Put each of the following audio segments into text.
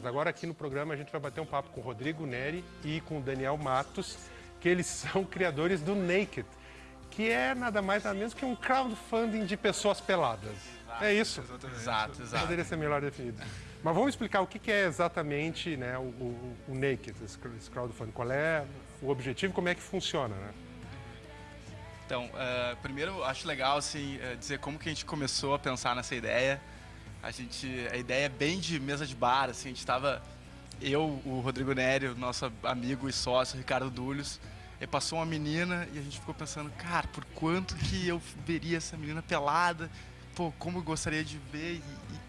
Mas agora aqui no programa a gente vai bater um papo com o Rodrigo Neri e com o Daniel Matos, que eles são criadores do Naked, que é nada mais nada menos que um crowdfunding de pessoas peladas. Exato, é isso? Exato, exato. Poderia ser melhor definido. Mas vamos explicar o que é exatamente né, o, o, o Naked, esse crowdfunding. Qual é o objetivo e como é que funciona, né? Então, uh, primeiro acho legal assim, uh, dizer como que a gente começou a pensar nessa ideia. A gente, a ideia é bem de mesa de bar, assim, a gente estava eu, o Rodrigo Nery, o nosso amigo e sócio Ricardo Dulhos, e passou uma menina e a gente ficou pensando, cara, por quanto que eu veria essa menina pelada? Pô, como eu gostaria de ver? E,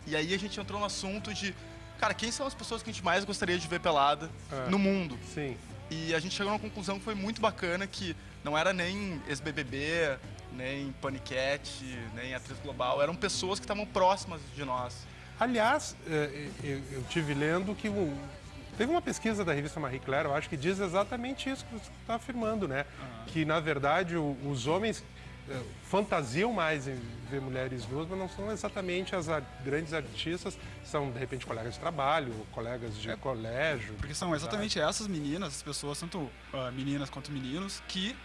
e, e aí a gente entrou no assunto de, cara, quem são as pessoas que a gente mais gostaria de ver pelada é, no mundo? Sim. E a gente chegou numa conclusão que foi muito bacana, que não era nem ex-BBB, nem Panicat, nem Atriz Global, eram pessoas que estavam próximas de nós. Aliás, é, eu tive lendo que Teve uma pesquisa da revista Marie Claire, eu acho que diz exatamente isso que você está afirmando, né? Uhum. Que, na verdade, os homens é, fantasiam mais em ver mulheres nuas, mas não são exatamente as grandes artistas, são, de repente, colegas de trabalho, colegas de é, colégio. Porque são exatamente tá? essas meninas, as pessoas, tanto uh, meninas quanto meninos, que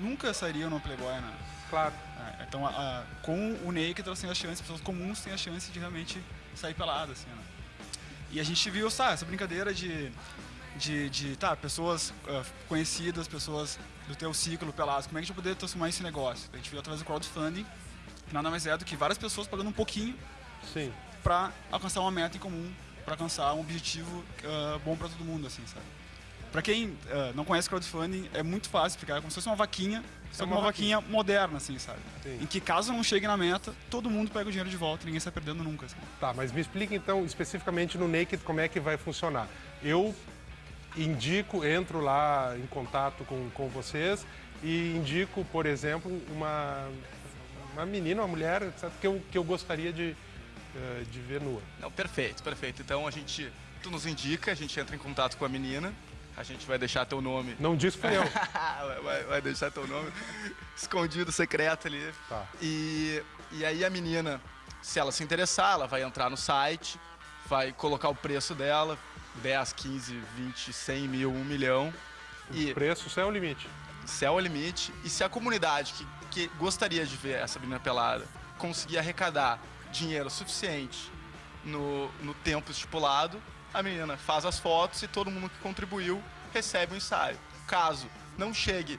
nunca sairiam no Playboy, né? Claro. É, então, a, a, com o Naked, elas têm a chance, pessoas comuns têm a chance de realmente sair peladas, assim, né? E a gente viu, sabe, essa brincadeira de, de, de tá, pessoas uh, conhecidas, pessoas do teu ciclo peladas, como é que a gente vai poder transformar esse negócio? A gente viu através do crowdfunding, que nada mais é do que várias pessoas pagando um pouquinho para alcançar uma meta em comum, para alcançar um objetivo uh, bom para todo mundo, assim, sabe? Para quem uh, não conhece crowdfunding, é muito fácil explicar, é como se fosse uma vaquinha, só é uma, uma vaquinha, vaquinha moderna, assim, sabe? Sim. Em que caso não chegue na meta, todo mundo pega o dinheiro de volta ninguém sai perdendo nunca. Assim. Tá, mas me explica então especificamente no Naked como é que vai funcionar. Eu indico, entro lá em contato com, com vocês e indico, por exemplo, uma, uma menina, uma mulher, etc, que eu, que eu gostaria de, uh, de ver nua. Não, perfeito, perfeito. Então a gente, tu nos indica, a gente entra em contato com a menina, a gente vai deixar teu nome. Não diz que eu. vai, vai, deixar teu nome escondido, secreto ali. Tá. E, e aí a menina, se ela se interessar, ela vai entrar no site, vai colocar o preço dela, 10, 15, 20, 100 mil, 1 milhão. O e preço, céu é o limite. Céu é o limite. E se a comunidade que, que gostaria de ver essa menina pelada conseguir arrecadar dinheiro suficiente no, no tempo estipulado, a menina faz as fotos e todo mundo que contribuiu recebe o ensaio. Caso não chegue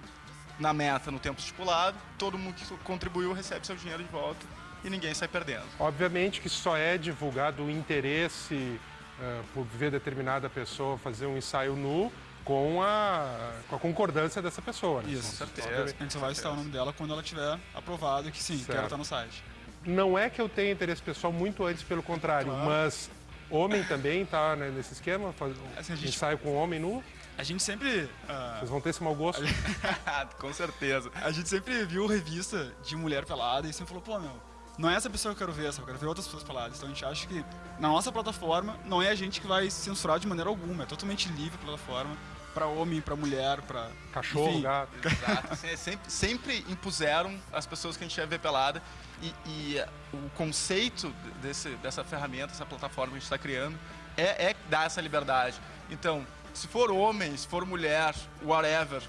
na meta no tempo estipulado, todo mundo que contribuiu recebe seu dinheiro de volta e ninguém sai perdendo. Obviamente que só é divulgado o interesse uh, por ver determinada pessoa fazer um ensaio nu com a, com a concordância dessa pessoa. Né? Isso, com certeza. A gente só vai citar o nome dela quando ela tiver aprovado que sim, certo. quero estar no site. Não é que eu tenha interesse pessoal muito antes, pelo contrário, claro. mas Homem também tá né, nesse esquema? Faz, assim, gente ensaio com homem nu? A gente sempre. Uh... Vocês vão ter esse mau gosto? com certeza. A gente sempre viu revista de mulher pelada e sempre falou, pô, meu, não é essa pessoa que eu quero ver, eu quero ver outras pessoas peladas. Então a gente acha que na nossa plataforma não é a gente que vai censurar de maneira alguma, é totalmente livre a plataforma para homem, para mulher, para cachorro, Enfim. gato. Exato. Sempre, sempre impuseram as pessoas que a gente ia ver pelada e, e o conceito desse, dessa ferramenta, essa plataforma que a gente está criando é, é dar essa liberdade. Então, se for homem, se for mulher, whatever,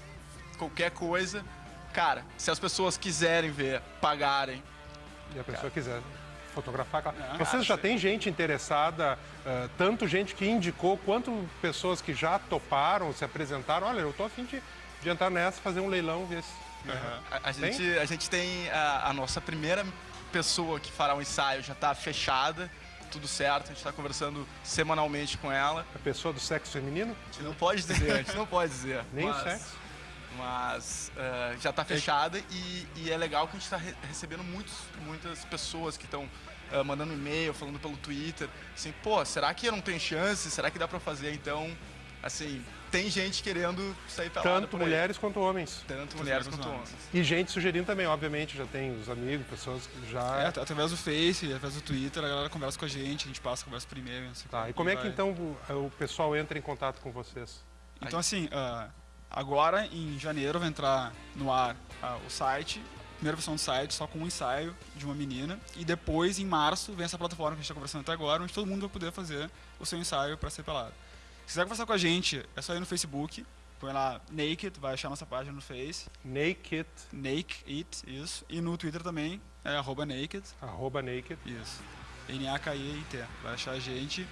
qualquer coisa, cara, se as pessoas quiserem ver, pagarem. E a pessoa quiser fotografar. Ah, Vocês já têm gente interessada, uh, tanto gente que indicou, quanto pessoas que já toparam, se apresentaram. Olha, eu tô afim de, de entrar nessa, fazer um leilão, ver se. Uhum. A, a gente, a gente tem a, a, nossa primeira pessoa que fará um ensaio já está fechada, tudo certo, a gente está conversando semanalmente com ela. A pessoa do sexo feminino? A gente não pode dizer, a gente não pode dizer. Nem mas... o sexo? Mas uh, já está fechada e, e, é legal que a gente está re recebendo muitos, muitas pessoas que estão uh, eh, mandando e-mail, falando pelo Twitter, assim, pô, será que eu não tenho chance? Será que dá para fazer? Então, assim, tem gente querendo sair pra Tanto mulheres quanto homens. Tanto mulheres quanto homens. E gente sugerindo também, obviamente, já tem os amigos, pessoas que já... É, através do Face, através do Twitter, a galera conversa com a gente, a gente passa, conversa primeiro. Tá, e como é que então o, o pessoal entra em contato com vocês? Então, assim, uh, Agora, em janeiro, vai entrar no ar uh, o site primeira versão do site, só com um ensaio de uma menina. E depois, em março, vem essa plataforma que a gente está conversando até agora, onde todo mundo vai poder fazer o seu ensaio para ser pelado. Se quiser conversar com a gente, é só ir no Facebook, põe lá Naked, vai achar nossa página no Face. Naked, Naked, isso. E no Twitter também, é arroba Naked. arroba naked. Isso. N-A-K-I-T. Vai achar a gente.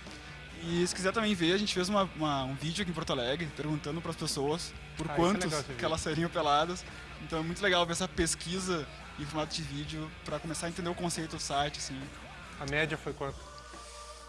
E se quiser também ver, a gente fez uma, uma- um vídeo aqui em Porto Alegre, perguntando para as pessoas por Ah, é quantos esse que elas seriam peladas. Então é muito legal ver essa pesquisa em formato de vídeo para começar a entender o conceito do site, assim. A média foi quanto?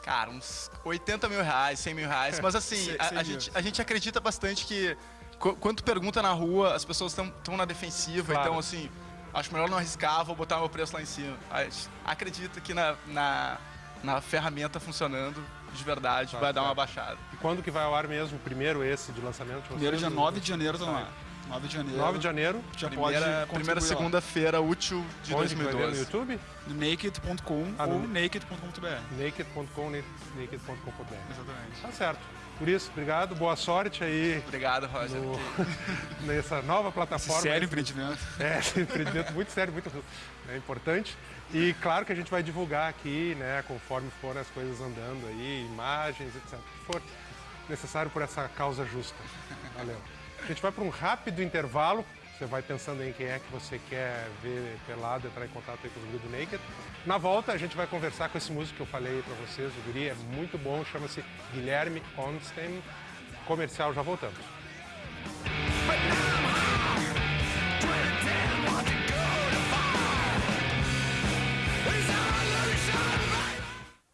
Cara, uns 80 mil reais, 100 mil reais. Mas assim, a, a gente, a gente acredita bastante que qu- quando tu pergunta na rua, as pessoas estão na defensiva. Claro. Então, assim, acho melhor não arriscar, vou botar meu preço lá em cima. A gente Acredita que na, na, na ferramenta funcionando, de verdade, Tá vai dar uma baixada. E quando que vai ao ar mesmo? Primeiro esse de lançamento? de Primeiro dia 9 de janeiro tá no ar. 9 de janeiro. 9 de janeiro. Já Primeira, pode primeira lá. segunda-feira útil de Onde que vai ver no 2012. YouTube? Naked.com Ah, ou naked.com.br. naked.com, naked.com.br. Exatamente. Tá certo. Por isso, obrigado, boa sorte aí Obrigado, Roger. no- nessa nova Esse plataforma. sério empreendimento. É, esse empreendimento muito sério, muito né, importante. E claro que a gente vai divulgar aqui, né, conforme forem as coisas andando aí, imagens, etc. O que for necessário por essa causa justa. Valeu. A gente vai para um rápido intervalo. Você vai pensando em quem é que você quer ver pelado, entrar em contato aí com os Good Naked. Na volta, a gente vai conversar com esse músico que eu falei para vocês. O guri é muito bom, chama-se Guilherme Onstein. Comercial, já voltamos.